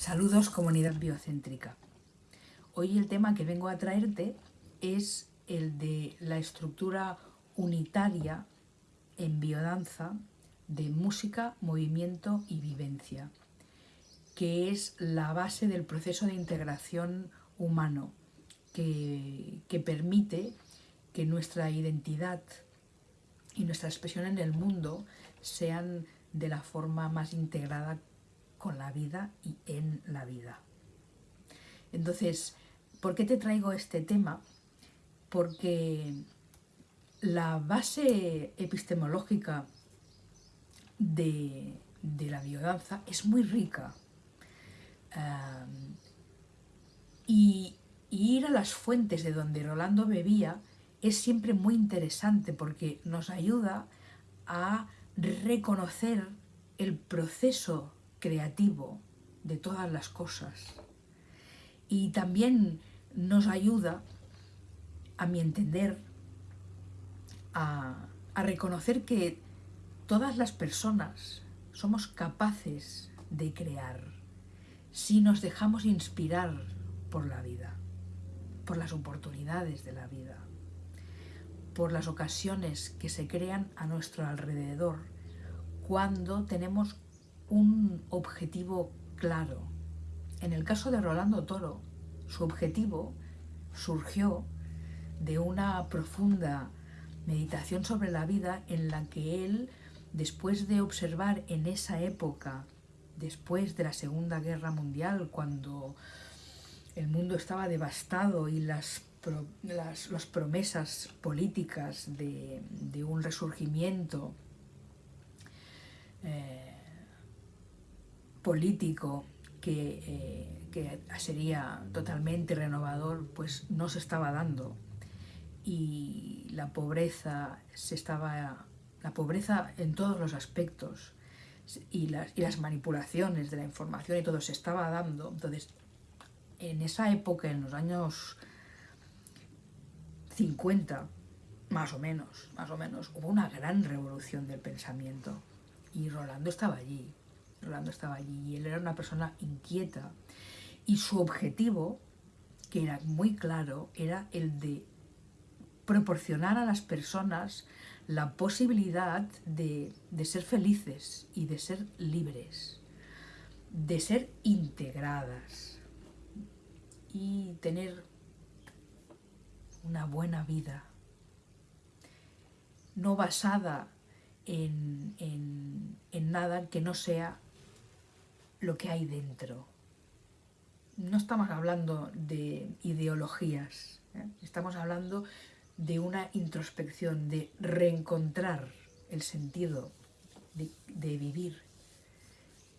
Saludos comunidad biocéntrica. Hoy el tema que vengo a traerte es el de la estructura unitaria en biodanza de música, movimiento y vivencia, que es la base del proceso de integración humano que, que permite que nuestra identidad y nuestra expresión en el mundo sean de la forma más integrada con la vida y en la vida. Entonces, ¿por qué te traigo este tema? Porque la base epistemológica de, la biodanza es muy rica. y, y ir a las fuentes de donde Rolando bebía es siempre muy interesante porque nos ayuda a reconocer el proceso creativo de todas las cosas. Y también nos ayuda, a mi entender, a, reconocer que todas las personas somos capaces de crear si nos dejamos inspirar por la vida, por las oportunidades de la vida, por las ocasiones que se crean a nuestro alrededor cuando tenemos un objetivo claro. En el caso de Rolando Toro, su objetivo surgió de una profunda meditación sobre la vida en la que él, después de observar en esa época, después de la Segunda Guerra Mundial, cuando el mundo estaba devastado y las, las, promesas políticas de, un resurgimiento eh, político eh, que, sería totalmente renovador, pues no se estaba dando. Y la pobreza se estaba la pobreza en todos los aspectos y las, y las manipulaciones de la información y todo se estaba dando. Entonces, en esa época, en los años 50, más o menos, más o menos, hubo una gran revolución del pensamiento. Y Rolando estaba allí. Rolando estaba allí y él era una persona inquieta. Y su objetivo, que era muy claro, era el de proporcionar a las personas la posibilidad de, de ser felices y de ser libres, de ser integradas y tener una buena vida, no basada en, en, en, nada que no sea lo que hay dentro. No estamos hablando de ideologías, ¿eh? estamos hablando de una introspección, de reencontrar el sentido de, vivir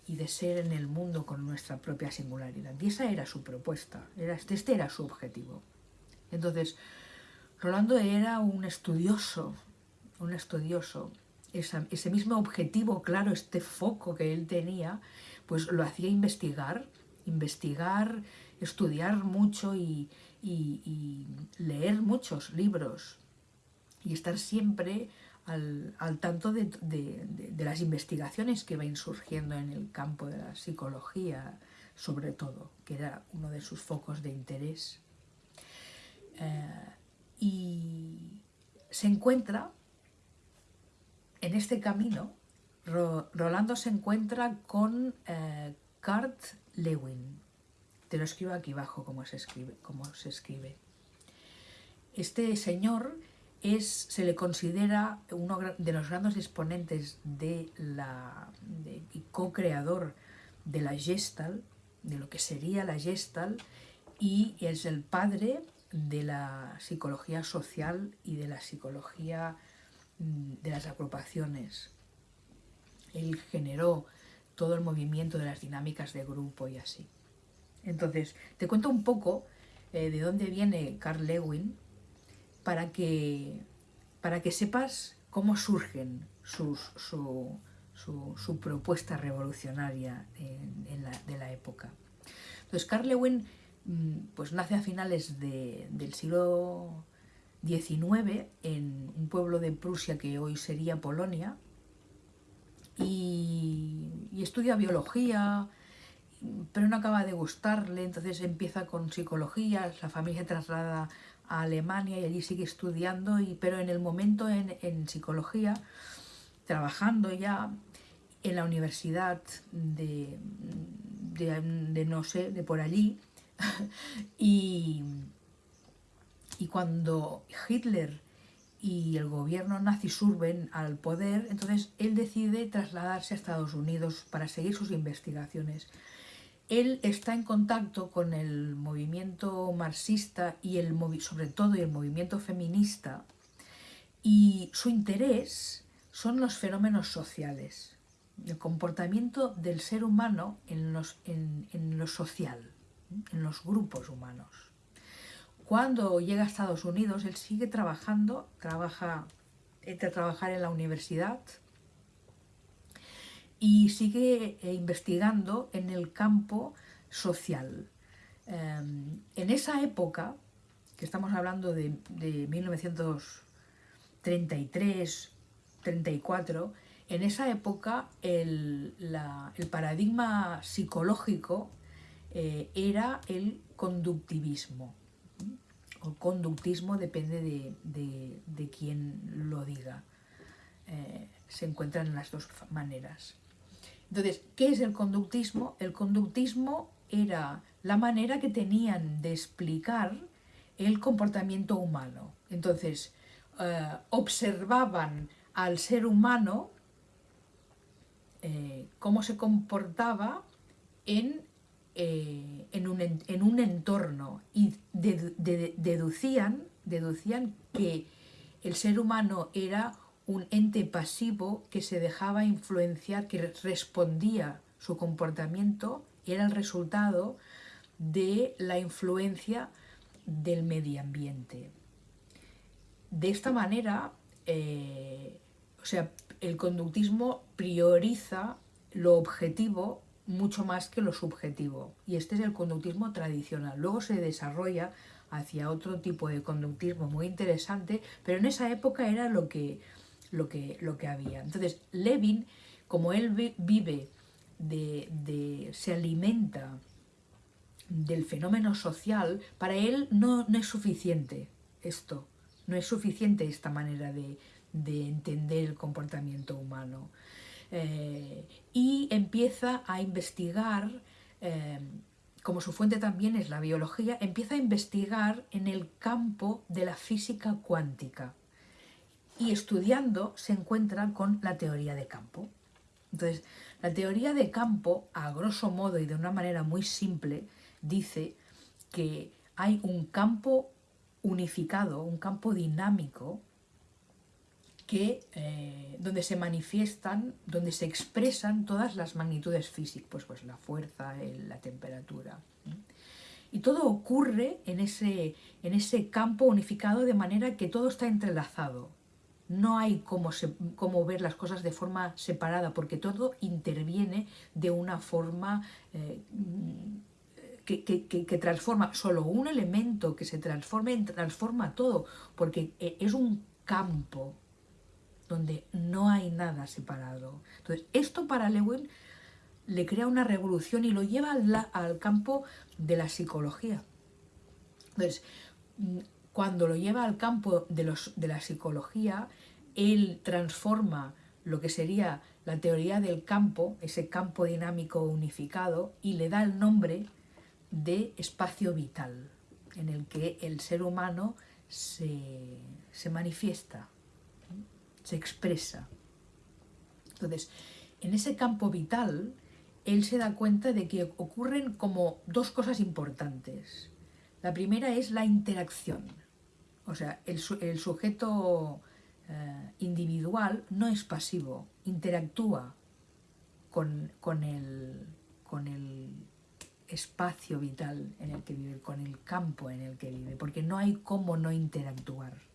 y de ser en el mundo con nuestra propia singularidad. Y esa era su propuesta, era, este era su objetivo. Entonces, Rolando era un estudioso, un estudioso. ese mismo objetivo, claro, este foco que él tenía, pues lo hacía investigar, investigar, estudiar mucho y, leer muchos libros y estar siempre al, tanto de, las investigaciones que van surgiendo en el campo de la psicología, sobre todo, que era uno de sus focos de interés. Eh, y se encuentra en este camino Rolando se encuentra con eh, Kurt Lewin. Te lo escribo aquí abajo como se escribe. se escribe. Este señor es, se le considera uno de los grandes exponentes de la, y co-creador de la Gestalt, de lo que sería la Gestalt, y es el padre de la psicología social y de la psicología mm, de las agrupaciones él generó todo el movimiento de las dinámicas de grupo y así. Entonces, te cuento un poco eh, de dónde viene Carl Lewin para que, para que sepas cómo surgen sus, su, su, propuesta revolucionaria de la época. Entonces, Carl Lewin mm, pues, nace a finales del siglo XIX en un pueblo de Prusia que hoy sería Polonia, y, estudia biología pero no acaba de gustarle, entonces empieza con psicología, la familia traslada a Alemania y allí sigue estudiando, pero en el momento en, psicología, trabajando ya en la universidad de, de, no sé, de por allí, y, y cuando Hitler y el gobierno nazi surben al poder, entonces él decide trasladarse a Estados Unidos para seguir sus investigaciones. Él está en contacto con el movimiento marxista y el sobre todo el movimiento feminista y su interés son los fenómenos sociales, el comportamiento del ser humano en, los, en, en lo social, en los grupos humanos. Cuando llega a Estados Unidos, él sigue trabajando, trabaja, entre trabajar en la universidad y sigue eh, investigando en el campo social. Em, en esa época, que estamos hablando de, 1933, 34, en esa época el, paradigma psicológico eh, era el conductivismo o conductismo depende de, de, quién lo diga. Eh, se encuentran en las dos maneras. Entonces, ¿qué es el conductismo? El conductismo era la manera que tenían de explicar el comportamiento humano. Entonces, eh, observaban al ser humano eh, cómo se comportaba en eh, en, un, en, un, entorno y deducían, deducían que el ser humano era un ente pasivo que se dejaba influenciar, que respondía su comportamiento, era el resultado de la influencia del medio ambiente. De esta manera, eh, o sea, el conductismo prioriza lo objetivo mucho más que lo subjetivo. Y este es el conductismo tradicional. Luego se desarrolla hacia otro tipo de conductismo muy interesante, pero en esa época era lo que, lo que, lo que había. Entonces, Levin, como él vive, de, se alimenta del fenómeno social, para él no, no, es suficiente esto, no es suficiente esta manera de, de entender el comportamiento humano. Eh, y empieza a investigar, eh, como su fuente también es la biología, empieza a investigar en el campo de la física cuántica y estudiando se encuentra con la teoría de campo. Entonces, la teoría de campo, a grosso modo y de una manera muy simple, dice que hay un campo unificado, un campo dinámico eh, donde se manifiestan, donde se expresan todas las magnitudes físicas, pues, pues la fuerza, la temperatura. Y todo ocurre en ese, en ese campo unificado de manera que todo está entrelazado. No hay cómo, cómo ver las cosas de forma separada, porque todo interviene de una forma eh, que, que, que, transforma. Solo un elemento que se transforme transforma todo, porque eh, es un campo donde no hay nada separado. Entonces, esto para Lewin le crea una revolución y lo lleva al, campo de la psicología. Entonces, mm, cuando lo lleva al campo de, los, de la psicología, él transforma lo que sería la teoría del campo, ese campo dinámico unificado, y le da el nombre de espacio vital, en el que el ser humano se, se manifiesta se expresa. Entonces, en ese campo vital, él se da cuenta de que ocurren como dos cosas importantes. La primera es la interacción. O sea, el, sujeto eh, individual no es pasivo, interactúa con, con, el, con el espacio vital en el que vive, con el campo en el que vive, porque no hay cómo no interactuar.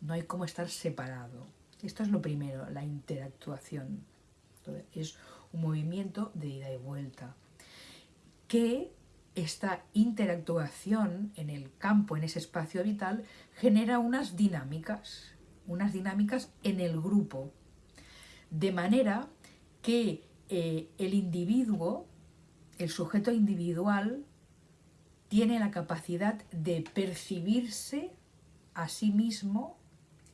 No hay cómo estar separado. Esto es lo primero, la interactuación. es un movimiento de ida y vuelta. Que esta interactuación en el campo, en ese espacio vital, genera unas dinámicas, unas dinámicas en el grupo. De manera que eh, el individuo el sujeto individual tiene la capacidad de percibirse a sí mismo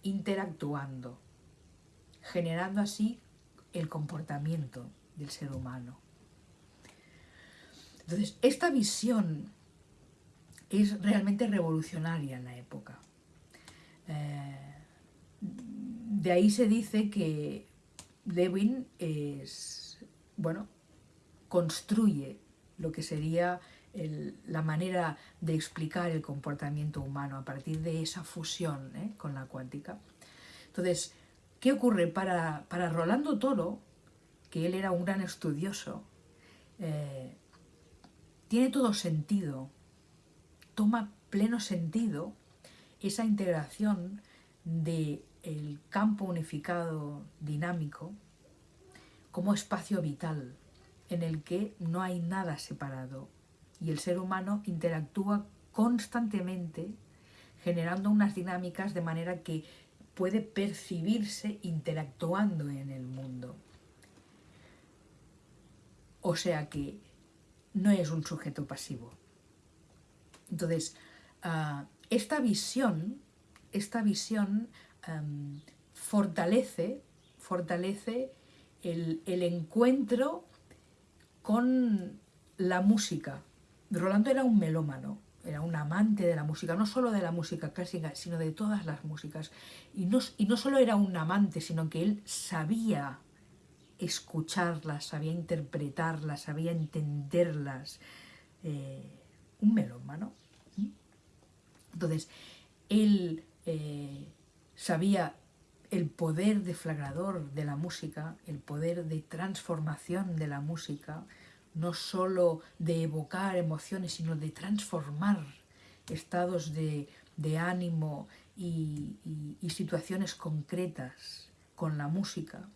interactuando, generando así el comportamiento del ser humano. Entonces, esta visión es realmente revolucionaria en la época. Eh, de ahí se dice que Lewin es, bueno, construye lo que sería la manera de explicar el comportamiento humano a partir de esa fusión ¿eh? con la cuántica. Entonces, ¿qué ocurre? Para, para, Rolando Toro, que él era un gran estudioso, eh, tiene todo sentido, toma pleno sentido esa integración del el campo unificado dinámico como espacio vital en el que no hay nada separado y el ser humano interactúa constantemente generando unas dinámicas de manera que puede percibirse interactuando en el mundo. O sea que no es un sujeto pasivo. Entonces, ah, esta visión, esta visión fortalece, fortalece el, el encuentro con la música. Rolando era un melómano, era un amante de la música, no solo de la música clásica, sino de todas las músicas. Y no, solo era un amante, sino que él sabía escucharlas, sabía interpretarlas, sabía entenderlas. Eh, un melómano. Entonces, él eh, sabía el poder deflagrador de la música, el poder de transformación de la música, no solo de evocar emociones, sino de transformar estados de, ánimo y, situaciones concretas con la música.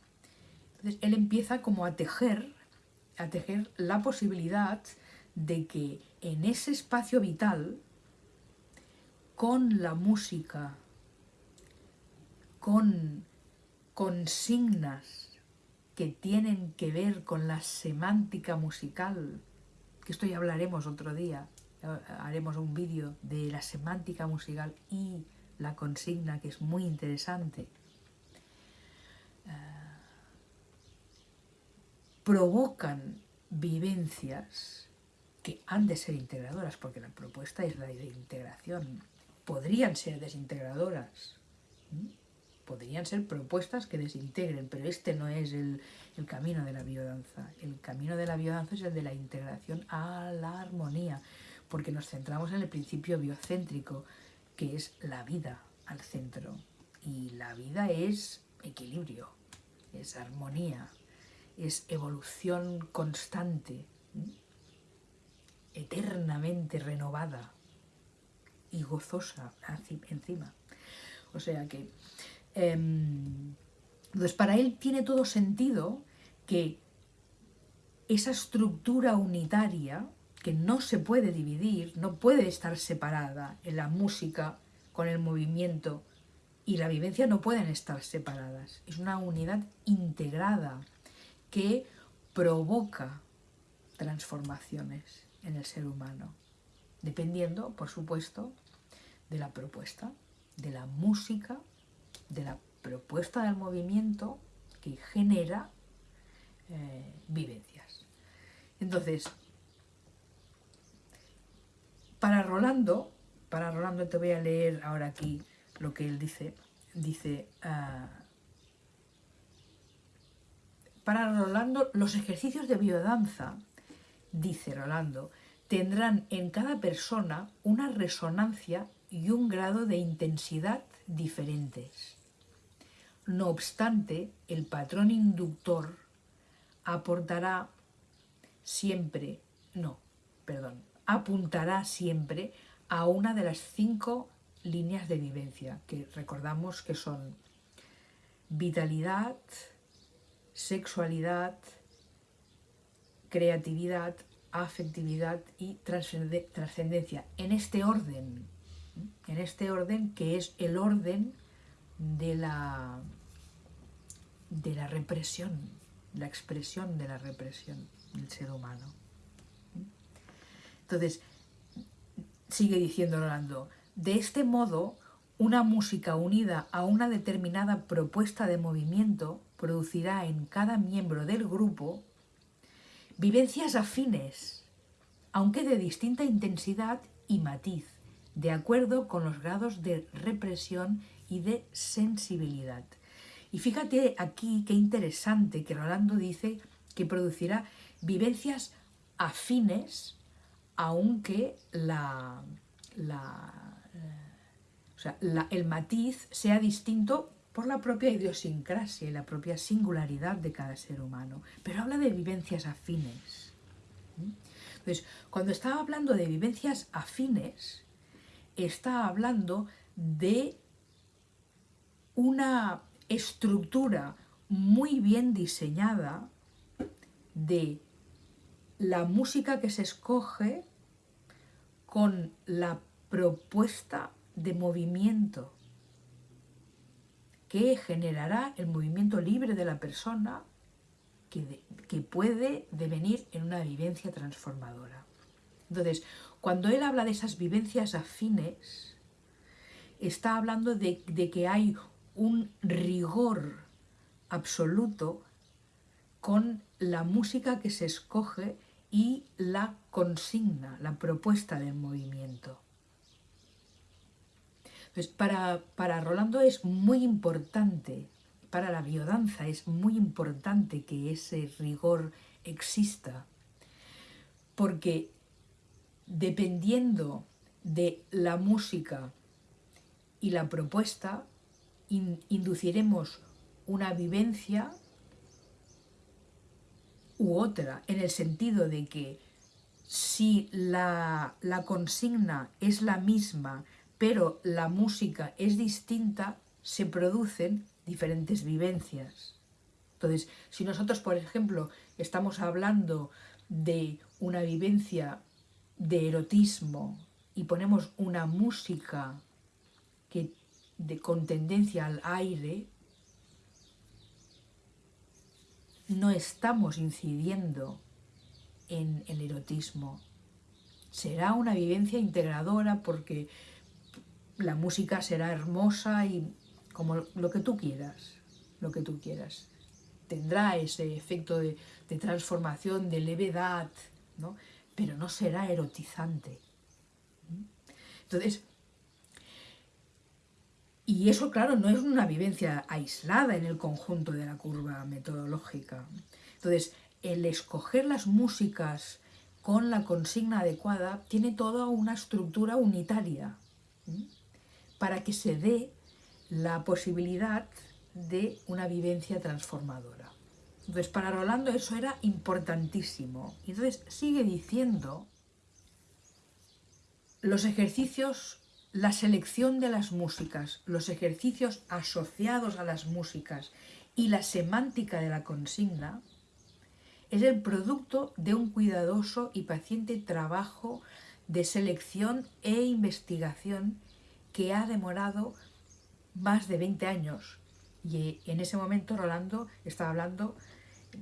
Entonces él empieza como a tejer, a tejer la posibilidad de que en ese espacio vital, con la música con consignas que tienen que ver con la semántica musical, que esto ya hablaremos otro día, haremos un vídeo de la semántica musical y la consigna, que es muy interesante. Eh, provocan vivencias que han de ser integradoras, porque la propuesta es la de integración. Podrían ser desintegradoras podrían ser propuestas que desintegren, pero este no es el, camino de la biodanza. El camino de la biodanza es el de la integración a la armonía, porque nos centramos en el principio biocéntrico, que es la vida al centro. Y la vida es equilibrio, es armonía, es evolución constante, eternamente renovada y gozosa encima. O sea que entonces, para él tiene todo sentido que esa estructura unitaria, que no se puede dividir, no puede estar separada en la música con el movimiento y la vivencia no pueden estar separadas. Es una unidad integrada que provoca transformaciones en el ser humano, dependiendo, por supuesto, de la propuesta, de la música de la propuesta del movimiento que genera eh, vivencias. Entonces, para Rolando, para Rolando te voy a leer ahora aquí lo que él dice, dice, ah, para Rolando los ejercicios de biodanza, dice Rolando, tendrán en cada persona una resonancia y un grado de intensidad diferentes. No obstante, el patrón inductor aportará siempre, no, perdón, apuntará siempre a una de las cinco líneas de vivencia, que recordamos que son vitalidad, sexualidad, creatividad, afectividad y trascendencia, en este orden, en este orden que es el orden de la, de la represión, la expresión de la represión del ser humano. Entonces, sigue diciendo Rolando, de este modo, una música unida a una determinada propuesta de movimiento producirá en cada miembro del grupo vivencias afines, aunque de distinta intensidad y matiz, de acuerdo con los grados de represión y de sensibilidad. Y fíjate aquí qué interesante que Rolando dice que producirá vivencias afines, aunque la, el matiz sea distinto por la propia idiosincrasia y la propia singularidad de cada ser humano. Pero habla de vivencias afines. Entonces, cuando estaba hablando de vivencias afines, está hablando de una estructura muy bien diseñada de la música que se escoge con la propuesta de movimiento que generará el movimiento libre de la persona que, que, puede devenir en una vivencia transformadora. Entonces, cuando él habla de esas vivencias afines, está hablando de, que hay un rigor absoluto con la música que se escoge y la consigna, la propuesta del movimiento. Pues para, para Rolando es muy importante, para la biodanza es muy importante que ese rigor exista, porque dependiendo de la música y la propuesta, induciremos una vivencia u otra, en el sentido de que si la, la consigna es la misma pero la música es distinta, se producen diferentes vivencias. Entonces, si nosotros, por ejemplo, estamos hablando de una vivencia de erotismo y ponemos una música que de, con tendencia al aire, no estamos incidiendo en el erotismo. Será una vivencia integradora porque la música será hermosa y como lo que tú quieras, lo que tú quieras. Tendrá ese efecto de, transformación, de levedad, ¿no? Pero no será erotizante. Entonces, y eso, claro, no es una vivencia aislada en el conjunto de la curva metodológica. Entonces, el escoger las músicas con la consigna adecuada tiene toda una estructura unitaria para que se dé la posibilidad de una vivencia transformadora. Entonces, para Rolando eso era importantísimo. Entonces, sigue diciendo, los ejercicios, la selección de las músicas, los ejercicios asociados a las músicas y la semántica de la consigna, es el producto de un cuidadoso y paciente trabajo de selección e investigación que ha demorado más de 20 años. Y en ese momento Rolando estaba hablando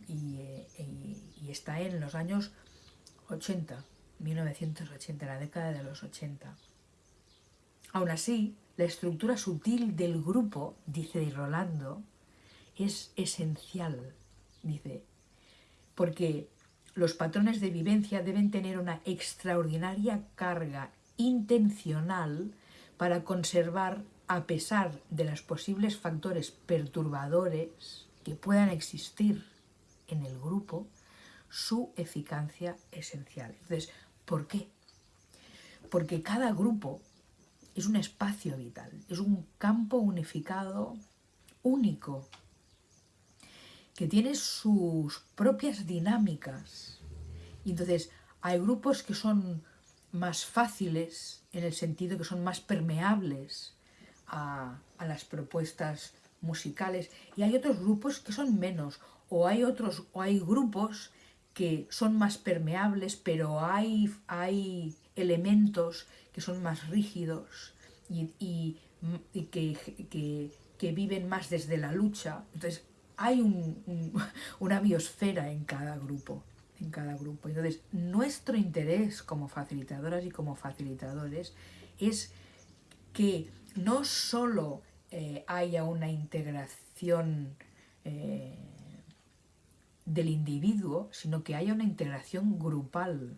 y, está en los años 80, 1980, la década de los 80. Aún así, la estructura sutil del grupo, dice Rolando, es esencial, dice, porque los patrones de vivencia deben tener una extraordinaria carga intencional para conservar, a pesar de los posibles factores perturbadores que puedan existir en el grupo, su eficacia esencial. Entonces, ¿por qué? Porque cada grupo es un espacio vital, es un campo unificado único, que tiene sus propias dinámicas. Entonces hay grupos que son más fáciles en el sentido que son más permeables a, las propuestas musicales y hay otros grupos que son menos o hay otros o hay grupos que son más permeables pero hay, hay elementos que son más rígidos y, que, viven más desde la lucha entonces hay una biosfera en cada grupo en cada grupo. Entonces, nuestro interés como facilitadoras y como facilitadores es que no solo eh, haya una integración eh, del individuo, sino que haya una integración grupal.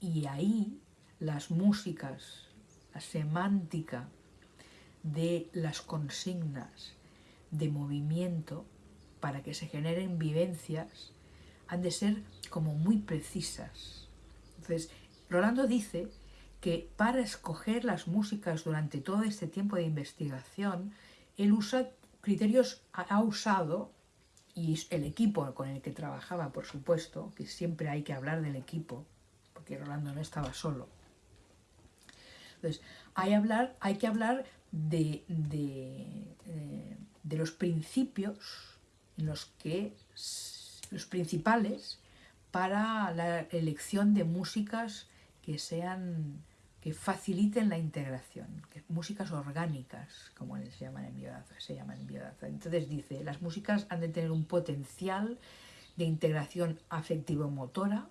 Y ahí las músicas, la semántica de las consignas de movimiento para que se generen vivencias han de ser como muy precisas. Entonces, Rolando dice que para escoger las músicas durante todo este tiempo de investigación, él usa criterios, ha usado, y el equipo con el que trabajaba, por supuesto, que siempre hay que hablar del equipo, porque Rolando no estaba solo. Entonces, hay, hablar, hay que hablar de, de, eh, de los principios en los que los principales para la elección de músicas que sean que faciliten la integración, músicas orgánicas, como les llaman en biodanza, se llaman en biodanza. Entonces dice, las músicas han de tener un potencial de integración afectivo-motora,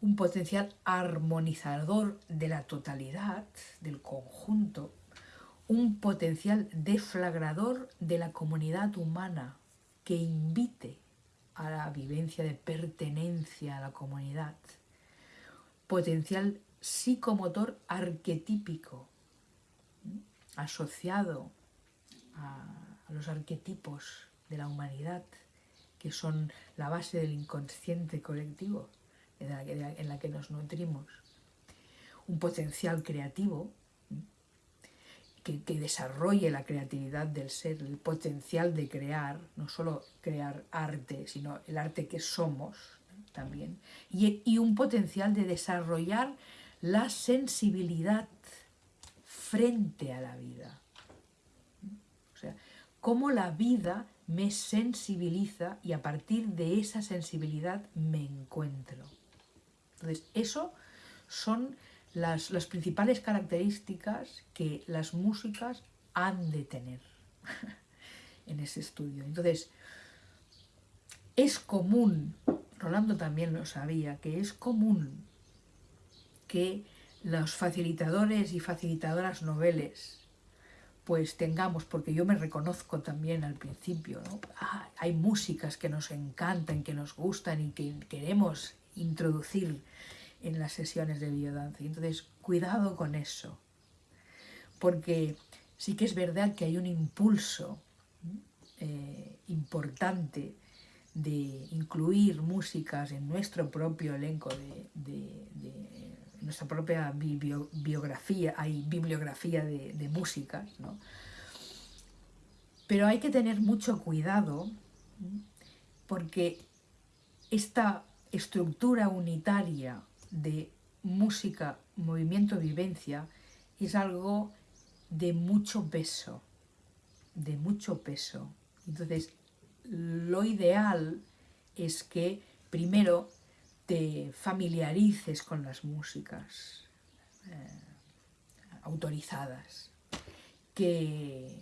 un potencial armonizador de la totalidad, del conjunto, un potencial deflagrador de la comunidad humana que invite a la vivencia de pertenencia a la comunidad, potencial psicomotor arquetípico, asociado a, los arquetipos de la humanidad, que son la base del inconsciente colectivo en la que nos nutrimos. Un potencial creativo que, que, desarrolle la creatividad del ser, el potencial de crear, no solo crear arte, sino el arte que somos también, y un potencial de desarrollar la sensibilidad frente a la vida. O sea, cómo la vida me sensibiliza y a partir de esa sensibilidad me encuentro. Entonces, eso son las, las principales características que las músicas han de tener en ese estudio. Entonces, es común, Rolando también lo sabía, que es común que los facilitadores y facilitadoras noveles pues tengamos, porque yo me reconozco también al principio. Ah, hay músicas que nos encantan, que nos gustan y que queremos introducir en las sesiones de biodanza. Entonces, cuidado con eso, porque sí que es verdad que hay un impulso eh, importante de incluir músicas en nuestro propio elenco de nuestra propia biografía, hay bibliografía de, músicas, ¿no? Pero hay que tener mucho cuidado porque esta estructura unitaria de música, movimiento, vivencia es algo de mucho peso, de mucho peso. Entonces, lo ideal es que primero te familiarices con las músicas eh, autorizadas, que,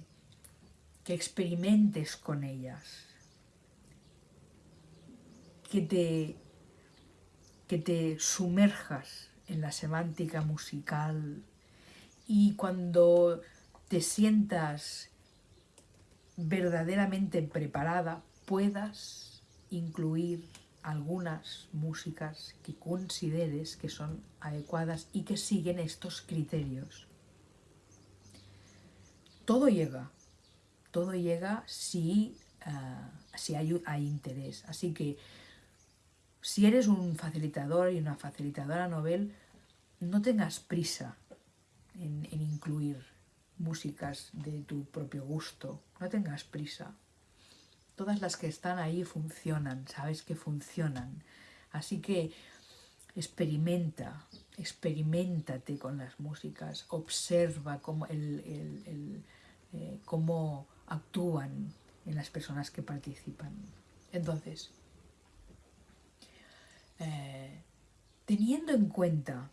que experimentes con ellas, que te, que te sumerjas en la semántica musical y cuando te sientas verdaderamente preparada puedas incluir algunas músicas que consideres que son adecuadas y que siguen estos criterios. Todo llega, todo llega si, ah, si hay, interés. Así que si eres un facilitador y una facilitadora novel, no tengas prisa en incluir músicas de tu propio gusto, no tengas prisa todas las que están ahí funcionan, sabes que funcionan. Así que experimenta, experimentate con las músicas, observa cómo, el, eh, cómo actúan en las personas que participan. Entonces, eh, teniendo en cuenta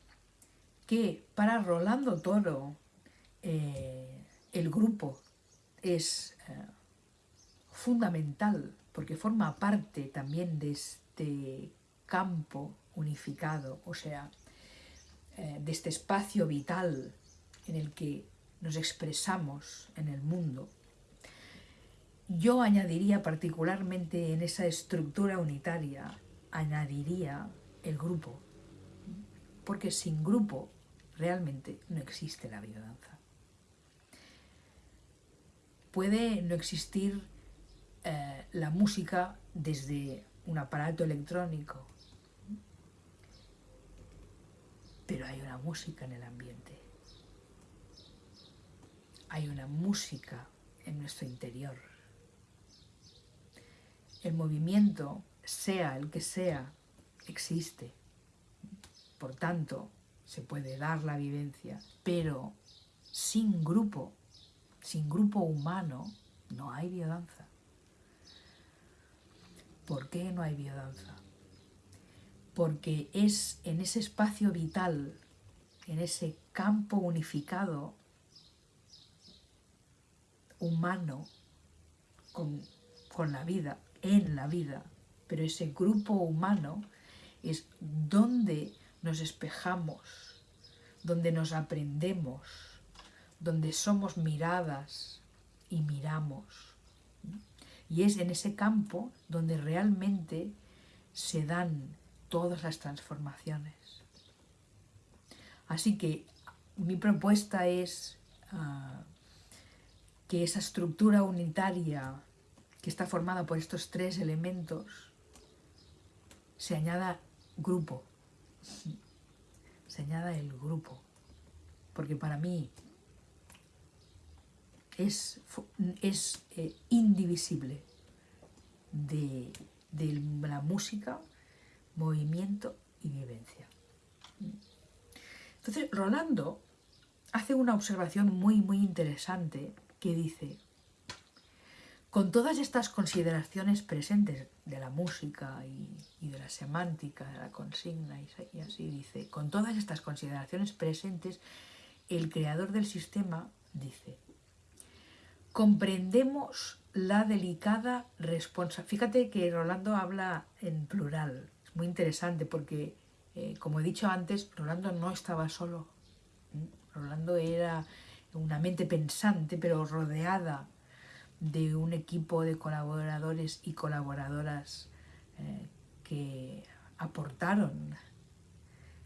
que para Rolando Toro eh, el grupo es fundamental porque forma parte también de, este campo unificado, o sea, eh, de este espacio vital en el que nos expresamos en el mundo, yo añadiría particularmente en esa estructura unitaria, añadiría el grupo, porque sin grupo realmente no existe la biodanza. Puede no existir eh, la música desde un aparato electrónico, pero hay una música en el ambiente. Hay una música en nuestro interior. El movimiento, sea el que sea, existe. Por tanto, se puede dar la vivencia, pero sin grupo, sin grupo humano, no hay biodanza. ¿Por qué no hay biodanza? Porque es en ese espacio vital, en ese campo unificado humano con, con la vida, en la vida, pero ese grupo humano es donde nos espejamos, donde nos aprendemos, donde somos miradas y miramos. Y es en ese campo donde realmente se dan todas las transformaciones. Así que mi propuesta es ah, que esa estructura unitaria que está formada por estos tres elementos se añada grupo, se añada el grupo, porque para mí es, es eh, indivisible de, de la música, movimiento y vivencia. Entonces, Rolando hace una observación muy, muy interesante que dice, con todas estas consideraciones presentes de la música y, de la semántica, de la consigna y, así dice, con todas estas consideraciones presentes, el creador del sistema dice, comprendemos la delicada responsabilidad. Fíjate que Rolando habla en plural, es muy interesante porque, eh, como he dicho antes, Rolando no estaba solo. Rolando era una mente pensante, pero rodeada de un equipo de colaboradores y colaboradoras eh, que aportaron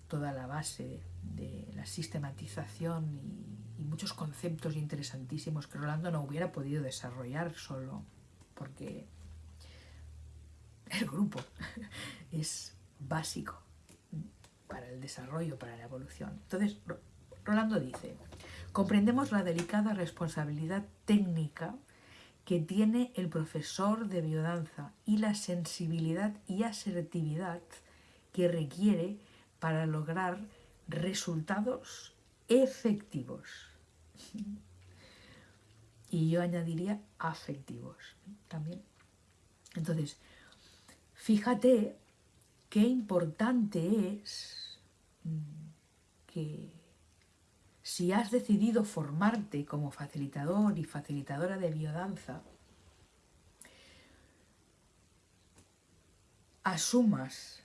toda la base de la sistematización y, muchos conceptos interesantísimos que Rolando no hubiera podido desarrollar solo, porque el grupo es básico para el desarrollo, para la evolución. Entonces, Rolando dice, comprendemos la delicada responsabilidad técnica que tiene el profesor de biodanza y la sensibilidad y asertividad que requiere para lograr resultados efectivos. Y yo añadiría afectivos también. Entonces, fíjate qué importante es mm, que si has decidido formarte como facilitador y facilitadora de biodanza, asumas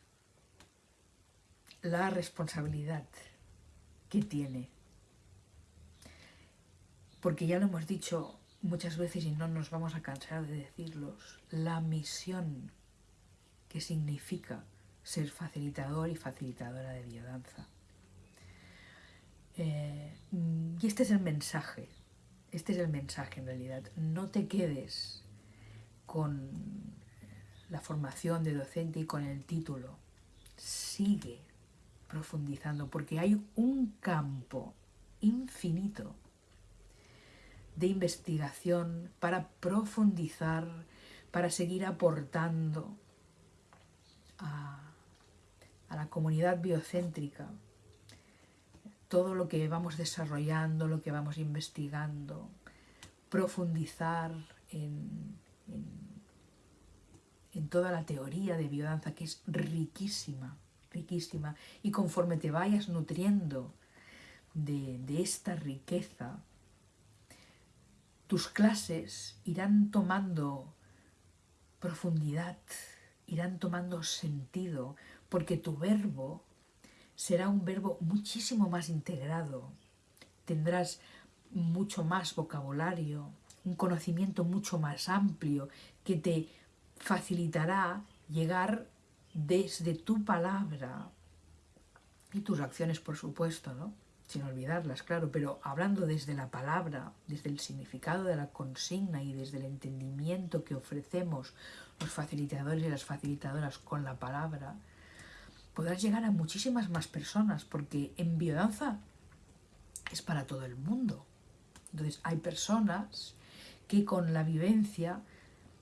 la responsabilidad que tiene. Porque ya lo hemos dicho muchas veces y no nos vamos a cansar de decirlos, la misión que significa ser facilitador y facilitadora de biodanza. Eh, y este es el mensaje, este es el mensaje en realidad. No te quedes con la formación de docente y con el título. Sigue profundizando porque hay un campo infinito de investigación para profundizar, para seguir aportando a, a la comunidad biocéntrica todo lo que vamos desarrollando, lo que vamos investigando, profundizar en, en, toda la teoría de biodanza que es riquísima, riquísima. Y conforme te vayas nutriendo de, de esta riqueza, tus clases irán tomando profundidad irán tomando sentido porque tu verbo será un verbo muchísimo más integrado. Tendrás mucho más vocabulario, un conocimiento mucho más amplio que te facilitará llegar desde tu palabra y tus acciones, por supuesto, ¿no? Sin olvidarlas, claro, pero hablando desde la palabra, desde el significado de la consigna y desde el entendimiento que ofrecemos los facilitadores y las facilitadoras con la palabra, podrás llegar a muchísimas más personas, porque en biodanza es para todo el mundo. Entonces hay personas que con la vivencia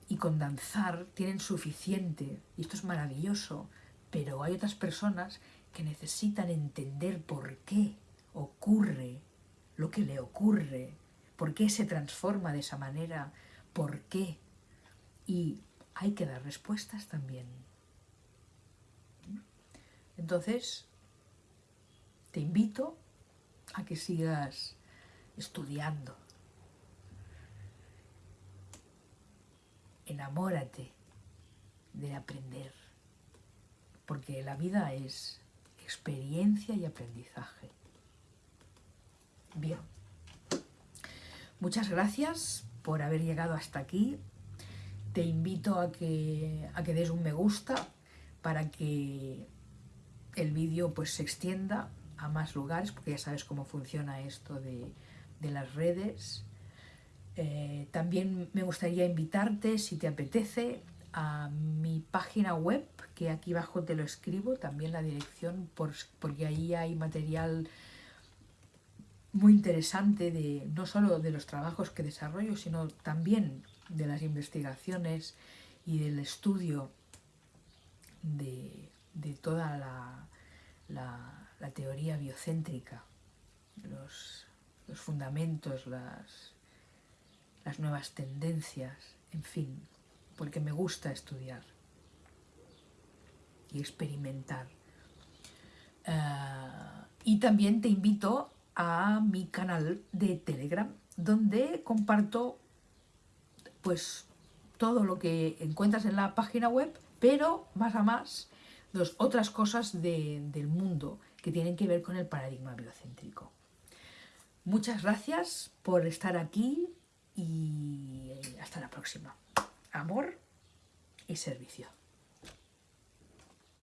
y con danzar tienen suficiente, y esto es maravilloso, pero hay otras personas que necesitan entender por qué ocurre lo que le ocurre, por qué se transforma de esa manera, por qué. Y hay que dar respuestas también. Entonces, te invito a que sigas estudiando. Enamórate de aprender, porque la vida es experiencia y aprendizaje. Bien. Muchas gracias por haber llegado hasta aquí. Te invito a que, a que des un me gusta para que el vídeo pues, se extienda a más lugares, porque ya sabes cómo funciona esto de, las redes. Eh, también me gustaría invitarte, si te apetece, a mi página web, que aquí abajo te lo escribo, también la dirección, porque ahí hay material muy interesante de no solo de los trabajos que desarrollo, sino también de las investigaciones y del estudio de, toda la, teoría biocéntrica, los, fundamentos, las, las nuevas tendencias, en fin, porque me gusta estudiar y experimentar. Ah, y también te invito a mi canal de Telegram, donde comparto pues todo lo que encuentras en la página web, pero más a más dos, otras cosas del mundo que tienen que ver con el paradigma biocéntrico. Muchas gracias por estar aquí y hasta la próxima. Amor y servicio.